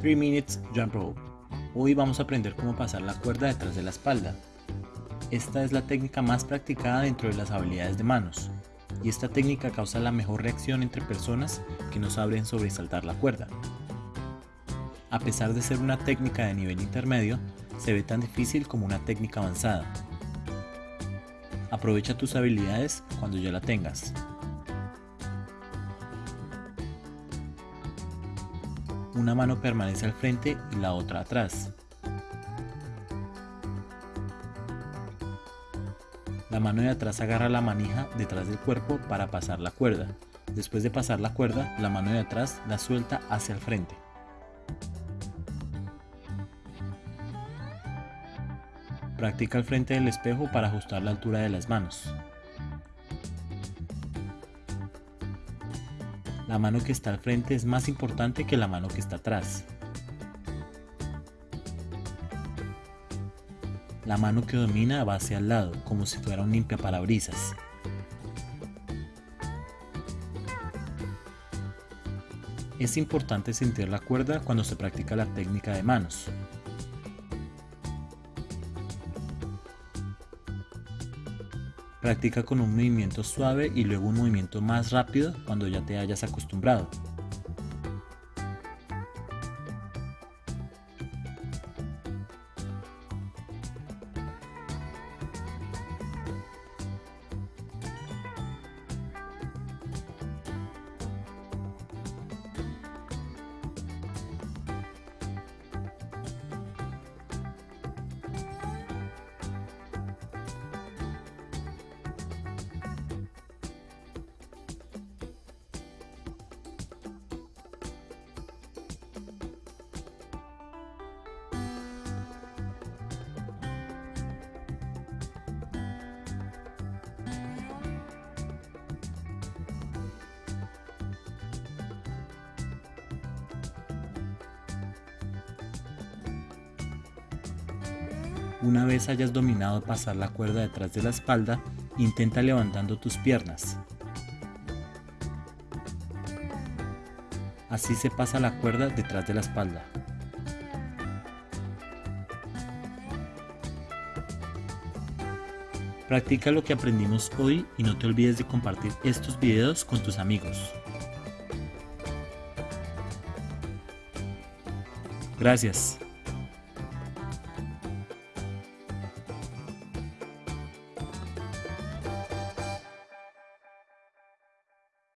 3 Minutes Jump Rope. Hoy vamos a aprender cómo pasar la cuerda detrás de la espalda. Esta es la técnica más practicada dentro de las habilidades de manos, y esta técnica causa la mejor reacción entre personas que no saben sobresaltar la cuerda. A pesar de ser una técnica de nivel intermedio, se ve tan difícil como una técnica avanzada. Aprovecha tus habilidades cuando ya la tengas. Una mano permanece al frente y la otra atrás. La mano de atrás agarra la manija detrás del cuerpo para pasar la cuerda. Después de pasar la cuerda, la mano de atrás la suelta hacia el frente. Practica al frente del espejo para ajustar la altura de las manos. La mano que está al frente es más importante que la mano que está atrás. La mano que domina va hacia el lado, como si fuera un limpiaparabrisas. Es importante sentir la cuerda cuando se practica la técnica de manos. Practica con un movimiento suave y luego un movimiento más rápido cuando ya te hayas acostumbrado. Una vez hayas dominado pasar la cuerda detrás de la espalda, intenta levantando tus piernas. Así se pasa la cuerda detrás de la espalda. Practica lo que aprendimos hoy y no te olvides de compartir estos videos con tus amigos. Gracias.